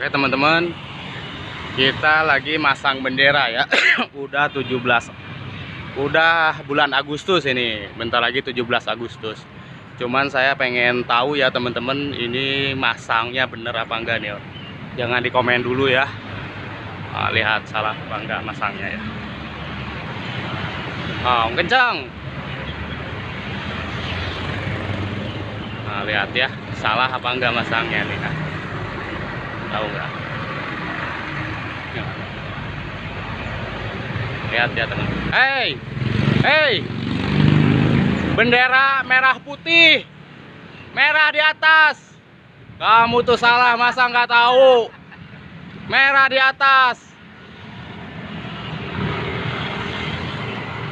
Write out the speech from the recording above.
Oke teman-teman. Kita lagi masang bendera ya. Udah 17 Udah bulan Agustus ini. Bentar lagi 17 Agustus. Cuman saya pengen tahu ya teman-teman Ini masangnya bener apa enggak nih Jangan di komen dulu ya. Nah, Lihat salah apa enggak masangnya ya. Oh, kencang. Nah, lihat ya, salah apa enggak masangnya nih. Tahu enggak? Ya. Lihat ya, teman. Hey! Hey! Bendera merah putih. Merah di atas. Kamu tuh salah, masa nggak tahu? Merah di atas.